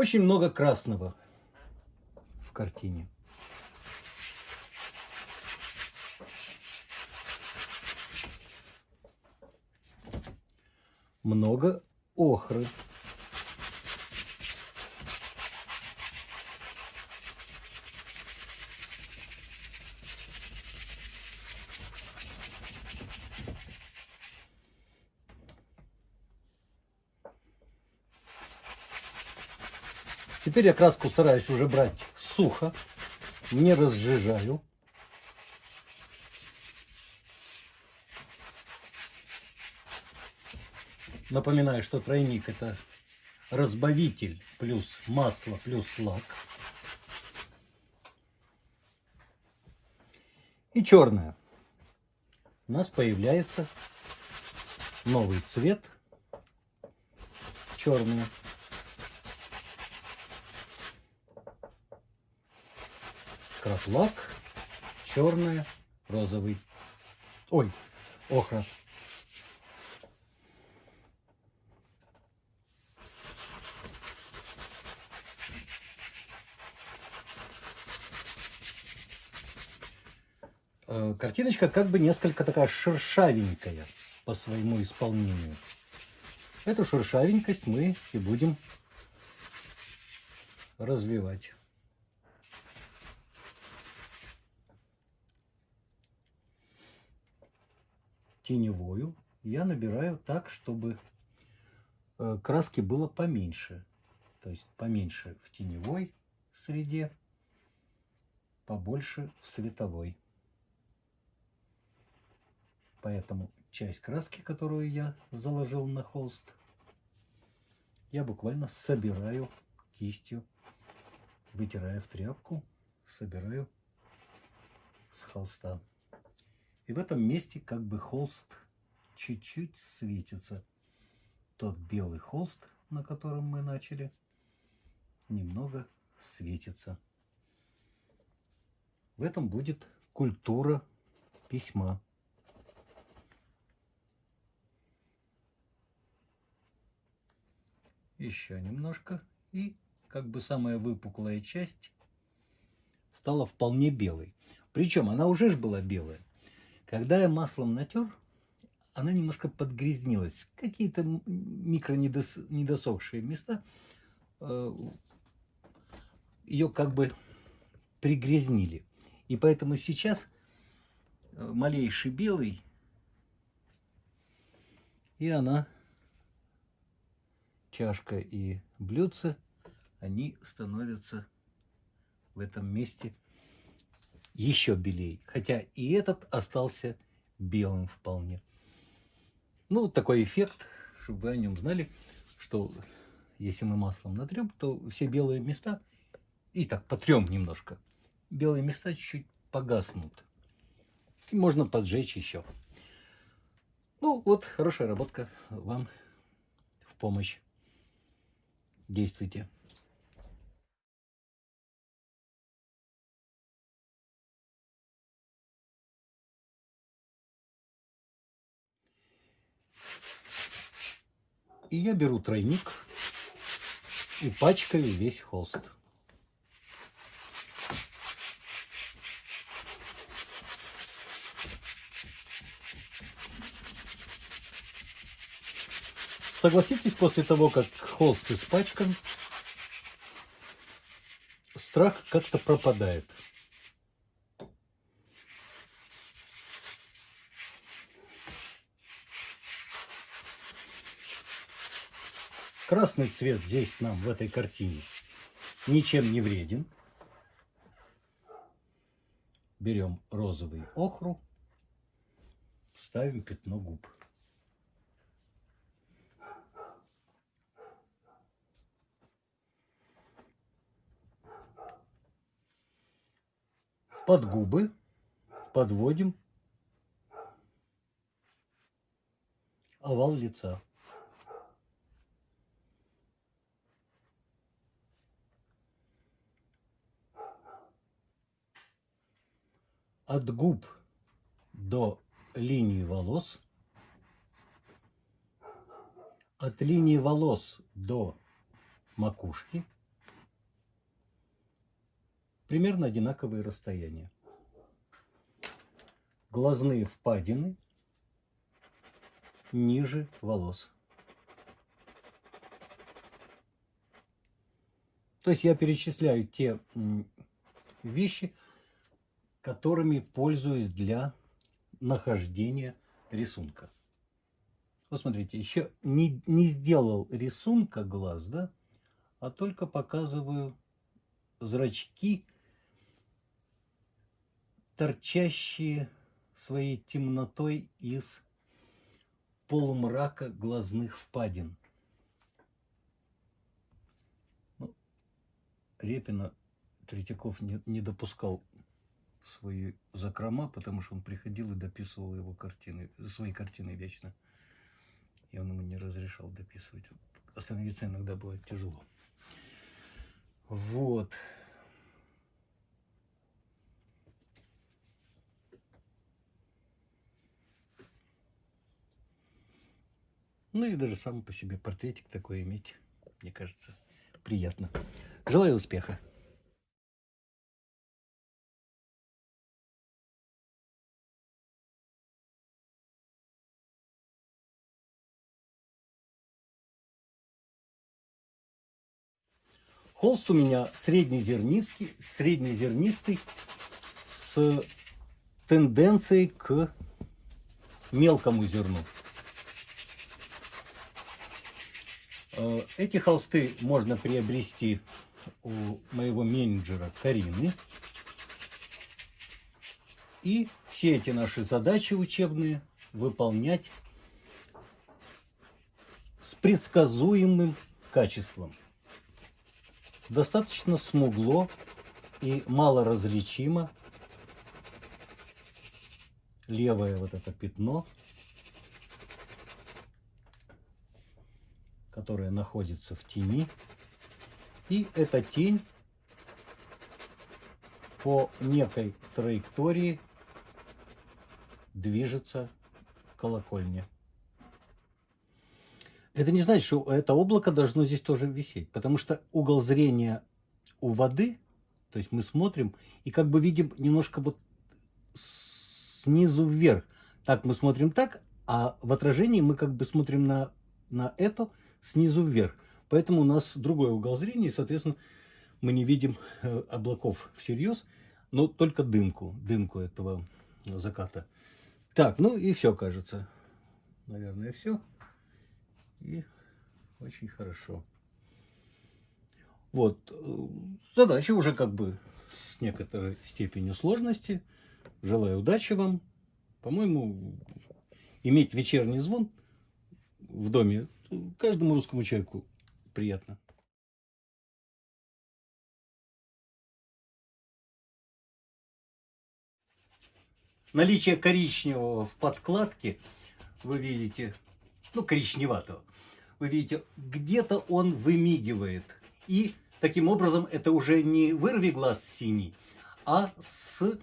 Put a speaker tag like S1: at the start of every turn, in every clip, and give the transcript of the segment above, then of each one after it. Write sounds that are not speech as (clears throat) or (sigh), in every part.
S1: Очень много красного в картине. Много охры. Теперь я краску стараюсь уже брать сухо, не разжижаю. Напоминаю, что тройник это разбавитель плюс масло плюс лак. И черная. У нас появляется новый цвет черный. Краплак, черная, розовый. Ой, охра. Э, картиночка как бы несколько такая шершавенькая по своему исполнению. Эту шершавенькость мы и будем развивать. Теневую я набираю так, чтобы э, краски было поменьше. То есть поменьше в теневой среде, побольше в световой. Поэтому часть краски, которую я заложил на холст, я буквально собираю кистью, вытирая в тряпку, собираю с холста. И в этом месте как бы холст чуть-чуть светится. Тот белый холст, на котором мы начали, немного светится. В этом будет культура письма. Еще немножко. И как бы самая выпуклая часть стала вполне белой. Причем она уже ж была белая. Когда я маслом натер, она немножко подгрязнилась. Какие-то микро недосохшие места э, ее как бы пригрязнили. И поэтому сейчас э, малейший белый, и она, чашка и блюдце, они становятся в этом месте еще белее. Хотя и этот остался белым вполне. Ну, такой эффект, чтобы вы о нем знали, что если мы маслом натрем, то все белые места, и так потрем немножко, белые места чуть-чуть погаснут. И можно поджечь еще. Ну, вот хорошая работка вам в помощь. Действуйте. И я беру тройник и пачкаю весь холст. Согласитесь, после того, как холст испачкан, страх как-то пропадает. Красный цвет здесь нам в этой картине ничем не вреден. Берем розовый охру, ставим пятно губ. Под губы подводим овал лица. От губ до линии волос, от линии волос до макушки примерно одинаковые расстояния. Глазные впадины ниже волос. То есть я перечисляю те вещи, которыми пользуюсь для нахождения рисунка. Вот смотрите, еще не, не сделал рисунка глаз, да, а только показываю зрачки, торчащие своей темнотой из полумрака глазных впадин. Ну, Репина Третьяков не, не допускал свои закрома, потому что он приходил и дописывал его картины, свои картины вечно. И он ему не разрешал дописывать. Остановиться иногда бывает тяжело. Вот. Ну и даже сам по себе портретик такой иметь, мне кажется, приятно. Желаю успеха! Холст у меня среднезернистый, среднезернистый с тенденцией к мелкому зерну. Э, эти холсты можно приобрести у моего менеджера Карины. И все эти наши задачи учебные выполнять с предсказуемым качеством достаточно смугло и мало различимо. Левое вот это пятно, которое находится в тени. И эта тень по некой траектории движется к колокольне. Это не значит, что это облако должно здесь тоже висеть, потому что угол зрения у воды, то есть мы смотрим и как бы видим немножко вот снизу вверх. Так мы смотрим так, а в отражении мы как бы смотрим на, на это снизу вверх. Поэтому у нас другой угол зрения, и, соответственно, мы не видим э, облаков всерьез, но только дымку, дымку этого заката. Так, ну и все, кажется. Наверное, все. И очень хорошо. Вот, э, задача уже как бы с некоторой степенью сложности. Желаю удачи вам. По-моему, иметь вечерний звон в доме каждому русскому человеку приятно. Наличие коричневого в подкладке вы видите, ну, коричневатого, вы видите, где-то он вымигивает. И таким образом это уже не вырви глаз синий, а с,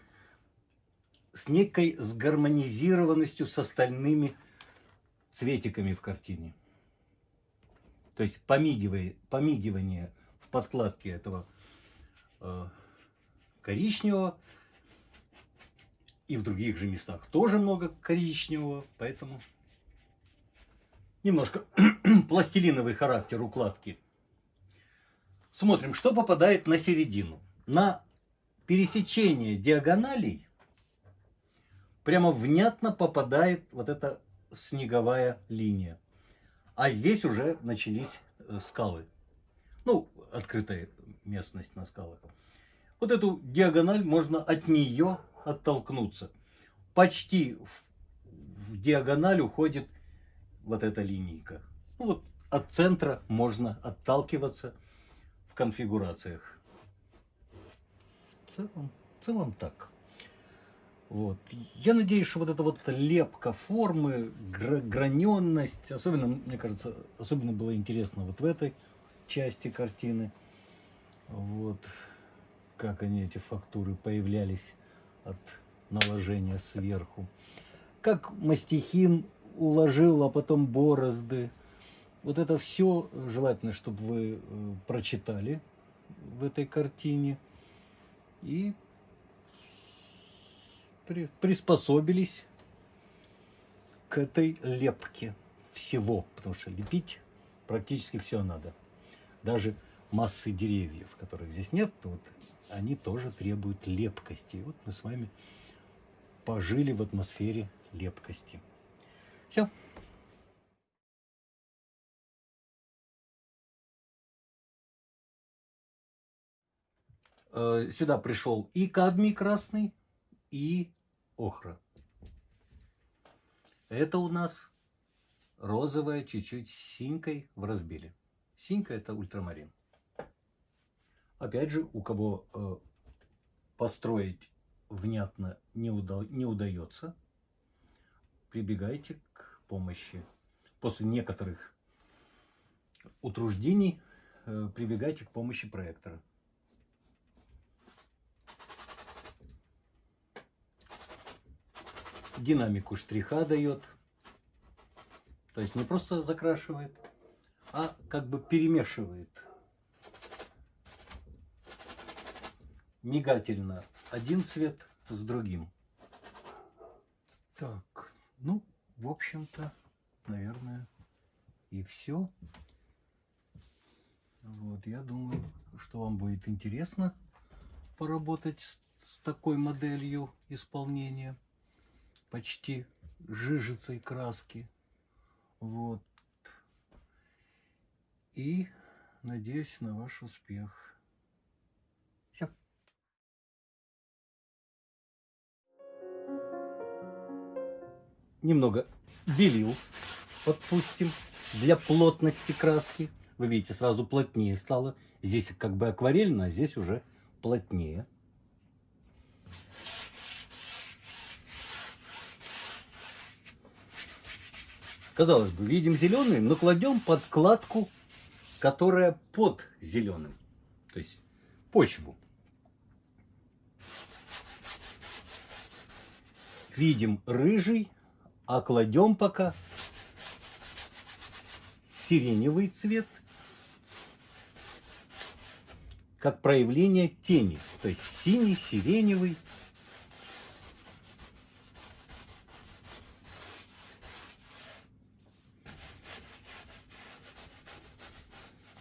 S1: с некой сгармонизированностью с остальными цветиками в картине. То есть помигивание, помигивание в подкладке этого э, коричневого. И в других же местах тоже много коричневого, поэтому немножко (clears throat) пластилиновый характер укладки. Смотрим, что попадает на середину. На пересечение диагоналей прямо внятно попадает вот эта снеговая линия. А здесь уже начались э, скалы. Ну, открытая местность на скалах. Вот эту диагональ можно от нее оттолкнуться. Почти в, в диагональ уходит вот эта линейка. Ну, вот от центра можно отталкиваться в конфигурациях. В целом, в целом так. Вот. Я надеюсь, что вот эта вот лепка формы, граненность, особенно, мне кажется, особенно было интересно вот в этой части картины. Вот. Как они, эти фактуры, появлялись от наложения сверху. Как мастихин уложил, а потом борозды. Вот это все желательно, чтобы вы э, прочитали в этой картине. и при, приспособились к этой лепке всего, потому что лепить практически все надо. Даже массы деревьев, которых здесь нет, вот, они тоже требуют лепкости. И вот мы с вами пожили в атмосфере лепкости. Все. Э, сюда пришел и кадмий красный, и охра. Это у нас розовая, чуть-чуть синькой в разбеле. Синька это ультрамарин. Опять же, у кого э, построить внятно не, уда не удается, прибегайте к помощи. После некоторых утруждений э, прибегайте к помощи проектора. Динамику штриха дает. То есть не просто закрашивает, а как бы перемешивает мигательно один цвет с другим. Так, ну, в общем-то, наверное, и все. Вот, я думаю, что вам будет интересно поработать с, с такой моделью исполнения почти жижицей краски. Вот. И надеюсь на ваш успех. Все. немного белил подпустим для плотности краски. Вы видите, сразу плотнее стало. Здесь как бы акварельно, а здесь уже плотнее. Казалось бы, видим зеленый, но кладем подкладку, которая под зеленым. То есть почву. Видим рыжий, а кладем пока сиреневый цвет как проявление тени. То есть синий, сиреневый.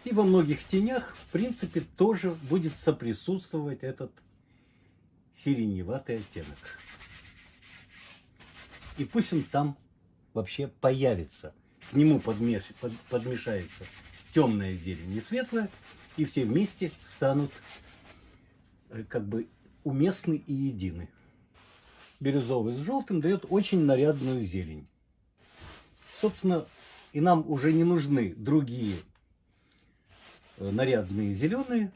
S1: И во многих тенях, в принципе, тоже будет соприсутствовать этот сиреневатый оттенок. И пусть он там вообще появится. К нему подмеш... под... подмешается темная зелень и светлая, и все вместе станут э, как бы уместны и едины. Бирюзовый с желтым дает очень нарядную зелень. Собственно, и нам уже не нужны другие нарядные зеленые,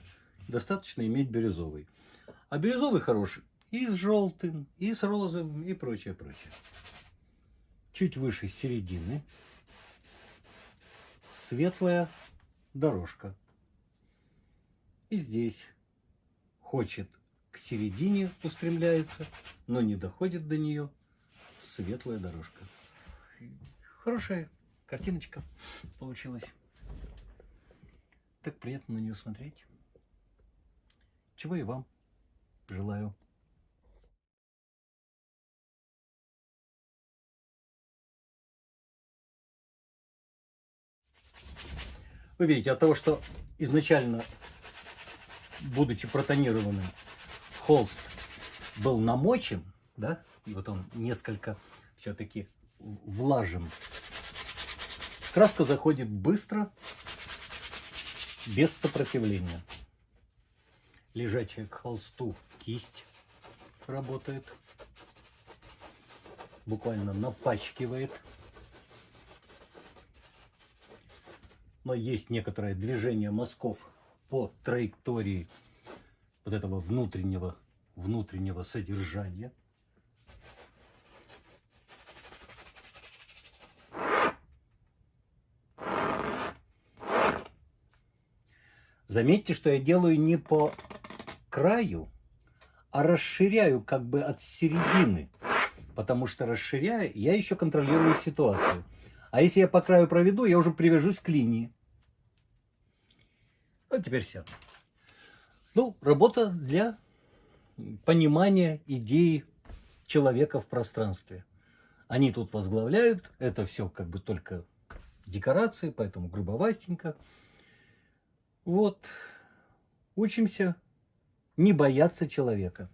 S1: достаточно иметь бирюзовый. А бирюзовый хороший и с желтым, и с розовым, и прочее, прочее. Чуть выше середины светлая дорожка. И здесь хочет к середине устремляется, но не доходит до нее светлая дорожка. Хорошая картиночка получилась. Так приятно на нее смотреть. Чего и вам желаю. Вы видите, от того, что изначально, будучи протонированным, холст был намочен, да, и вот он несколько все-таки влажен, краска заходит быстро, без сопротивления. Лежачая к холсту кисть работает, буквально напачкивает но есть некоторое движение мазков по траектории вот этого внутреннего, внутреннего содержания. Заметьте, что я делаю не по краю, а расширяю как бы от середины. Потому что расширяя, я еще контролирую ситуацию. А если я по краю проведу, я уже привяжусь к линии. Вот теперь все. Ну, работа для понимания идеи человека в пространстве. Они тут возглавляют, это все как бы только декорации, поэтому грубовастенько. Вот, учимся не бояться человека.